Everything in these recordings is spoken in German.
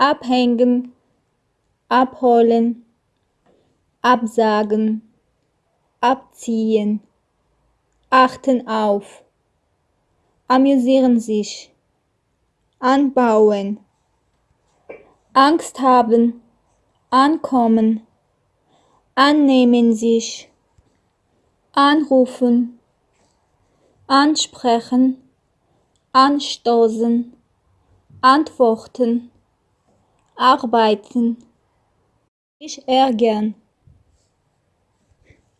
abhängen, abholen, absagen, abziehen, achten auf, amüsieren sich, anbauen, Angst haben, ankommen, annehmen sich, anrufen, ansprechen, anstoßen, antworten, arbeiten, sich ärgern,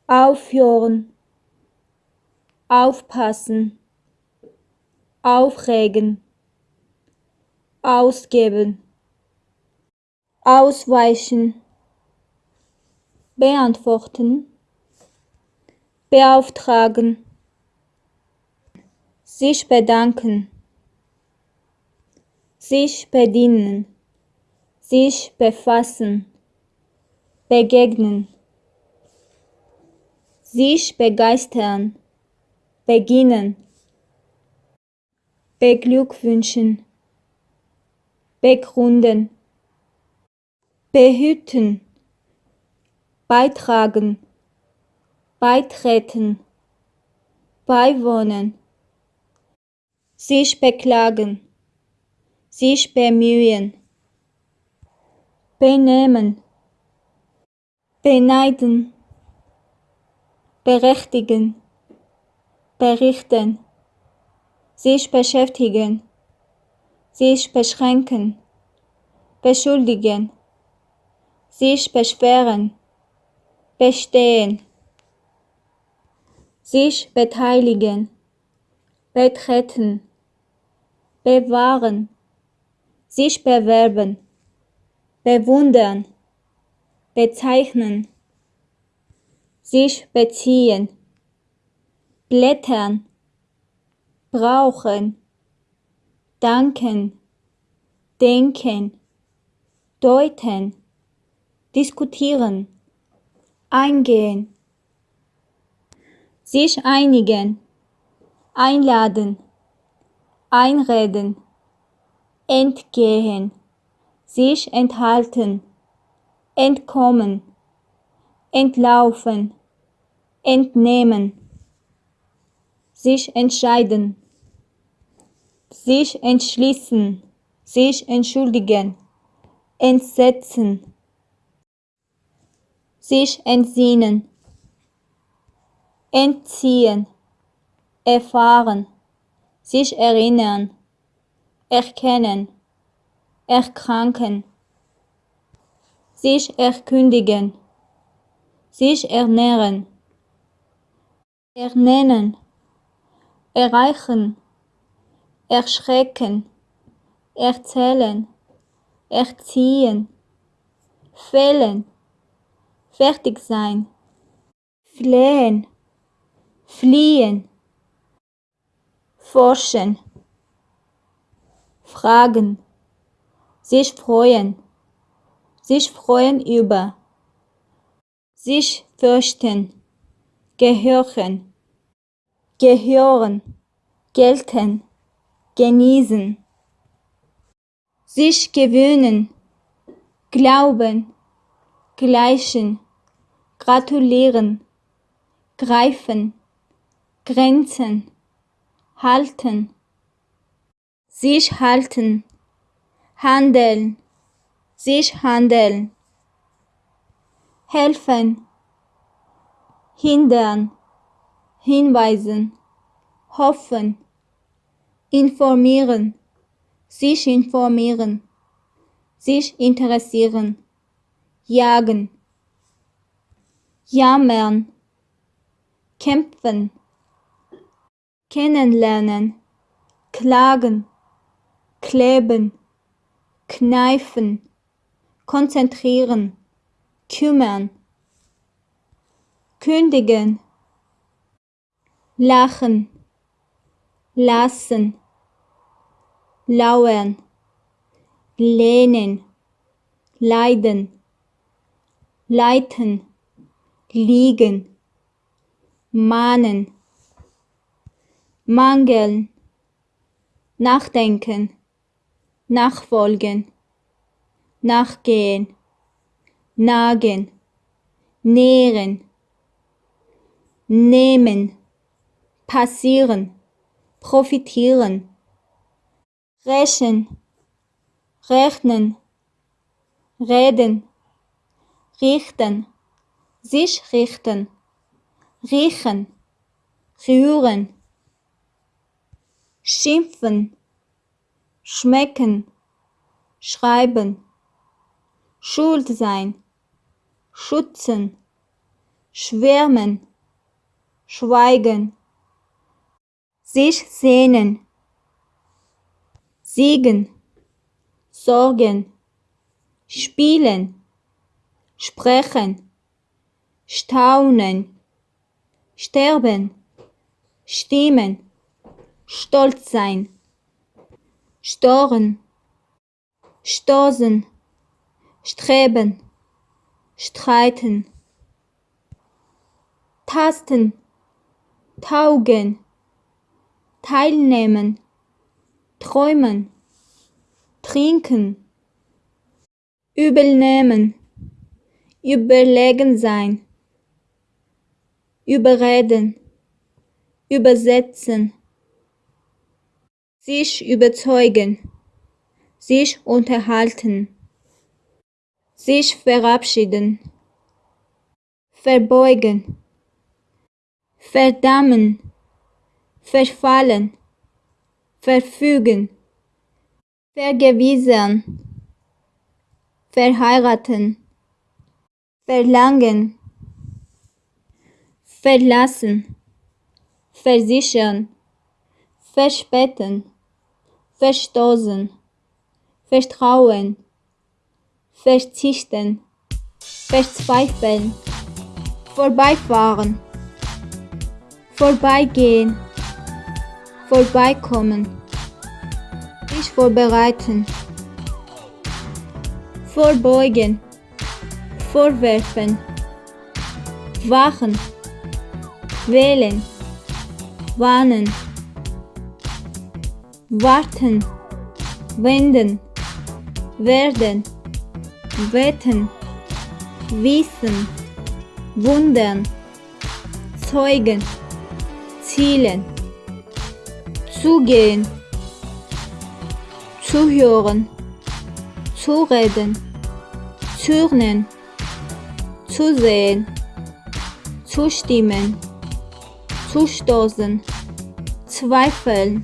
aufhören, aufpassen, aufregen, ausgeben, ausweichen, beantworten, beauftragen, sich bedanken, sich bedienen, sich befassen, begegnen, sich begeistern, beginnen, beglückwünschen, begründen, behüten, beitragen, beitreten, beiwohnen, sich beklagen, sich bemühen, benehmen, beneiden, berechtigen, berichten, sich beschäftigen, sich beschränken, beschuldigen, sich beschweren, bestehen, sich beteiligen, betreten, bewahren, sich bewerben, bewundern, bezeichnen, sich beziehen, blättern, brauchen, danken, denken, deuten, diskutieren, eingehen, sich einigen, einladen, einreden, entgehen, sich enthalten, entkommen, entlaufen, entnehmen, sich entscheiden, sich entschließen, sich entschuldigen, entsetzen, sich entsinnen, entziehen, erfahren, sich erinnern, erkennen, erkranken, sich erkündigen, sich ernähren, ernennen, erreichen, erschrecken, erzählen, erziehen, fällen, fertig sein, flehen, fliehen, forschen, fragen, sich freuen, sich freuen über, sich fürchten, gehören, gehören, gelten, genießen, sich gewöhnen, glauben, gleichen, gratulieren, greifen, Grenzen, halten, sich halten, handeln, sich handeln, helfen, hindern, hinweisen, hoffen, informieren, sich informieren, sich interessieren, jagen, jammern, kämpfen, kennenlernen, klagen, kleben, kneifen, konzentrieren, kümmern, kündigen, lachen, lassen, lauern, lehnen, leiden, leiten, liegen, mahnen, mangeln, nachdenken, nachfolgen, nachgehen, nagen, nähren, nehmen, passieren, profitieren, rächen, rechnen, reden, richten, sich richten, riechen, rühren, schimpfen, schmecken, schreiben, schuld sein, schützen, schwärmen, schweigen, sich sehnen, siegen, sorgen, spielen, sprechen, staunen, sterben, stimmen, stolz sein, storen, stoßen, streben, streiten, tasten, taugen, teilnehmen, träumen, trinken, übelnehmen, überlegen sein, überreden, übersetzen, sich überzeugen, sich unterhalten, sich verabschieden, verbeugen, verdammen, verfallen, verfügen, vergewissern, verheiraten, verlangen, verlassen, versichern, verspäten, verstoßen, vertrauen, verzichten, verzweifeln, vorbeifahren, vorbeigehen, vorbeikommen, sich vorbereiten, vorbeugen, vorwerfen, wachen, wählen, warnen, warten, wenden, werden, wetten, wissen, wundern, zeugen, zielen, zugehen, zuhören, zureden, zürnen, zusehen, zustimmen, zustoßen, zweifeln,